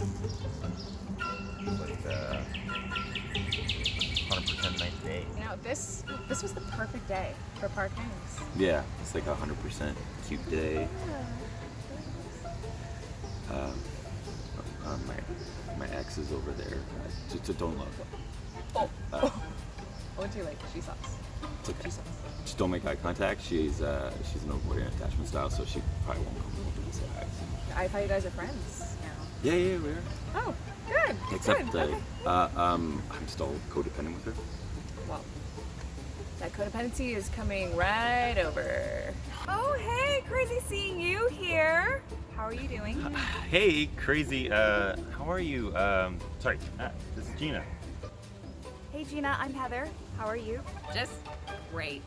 Like uh, 100% nice day. You know, this this was the perfect day for Park Hayes. Yeah, it's like a hundred percent cute day. Um, uh, my my ex is over there. I just, just don't love her. Oh. Uh, What do you like? She sauce. it's okay. She sauce. Just don't make eye contact. She's uh, she's an avoidant attachment style, so she probably won't come over and say hi. I thought you guys are friends now. Yeah, yeah, we are. Oh, good. Except good. uh, okay. uh, um, I'm still codependent with her. Well, that codependency is coming right over. Oh, hey, crazy seeing you here. How are you doing? Hey, crazy. Uh, how are you? Um, sorry, uh, this is Gina. Hey, Gina, I'm Heather. How are you? Just great.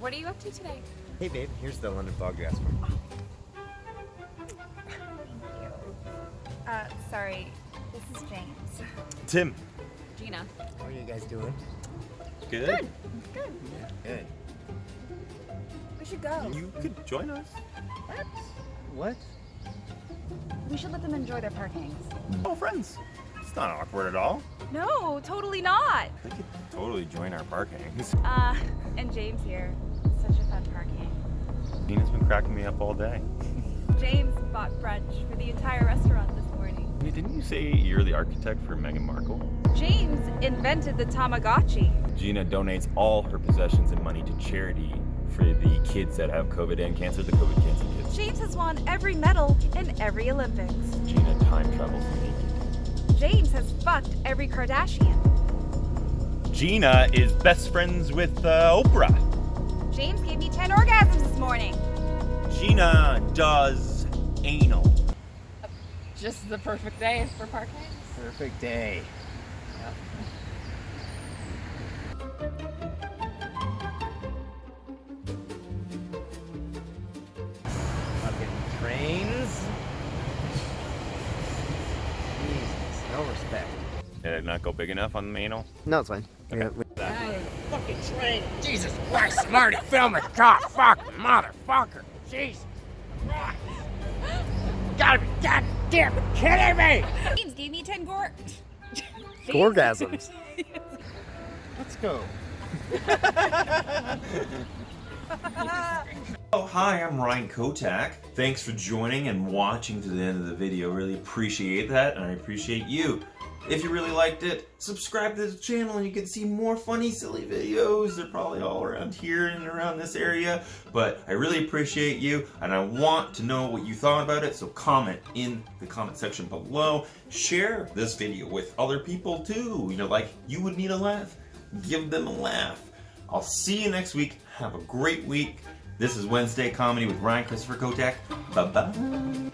What are you up to today? Hey, babe. Here's the London fog you asked for. Uh, sorry, this is James. Tim. Gina. How are you guys doing? Good. Good. Good. Good. We should go. You could join us. What? We should let them enjoy their parkings. Oh, friends. It's not awkward at all. No, totally not. They could totally join our parkings. Uh, and James here. Such a fun parking. Gina's been cracking me up all day. James bought brunch for the entire restaurant Hey, Didn't you say you're the architect for Meghan Markle? James invented the Tamagotchi. Gina donates all her possessions and money to charity for the kids that have COVID and cancer, the COVID cancer kids. James has won every medal in every Olympics. Gina time travels naked. James has fucked every Kardashian. Gina is best friends with uh, Oprah. James gave me 10 orgasms this morning. Gina does anal. Just the perfect day for parking. Perfect day. Fucking trains. Jesus, no respect. Did it not go big enough on the anal? No, it's fine. Okay. Fucking train. Jesus Christ, Marty, film it. God, fuck, motherfucker. Jesus Christ. Gotta be goddamn kidding me. James gave me 10 gore. Orgasms. Let's go. Oh, hi, I'm Ryan Kotak. Thanks for joining and watching to the end of the video. Really appreciate that, and I appreciate you. If you really liked it, subscribe to the channel and you can see more funny, silly videos. They're probably all around here and around this area. But I really appreciate you, and I want to know what you thought about it, so comment in the comment section below. Share this video with other people too. You know, like, you would need a laugh. Give them a laugh. I'll see you next week. Have a great week. This is Wednesday Comedy with Ryan Christopher Kotek. Bye bye.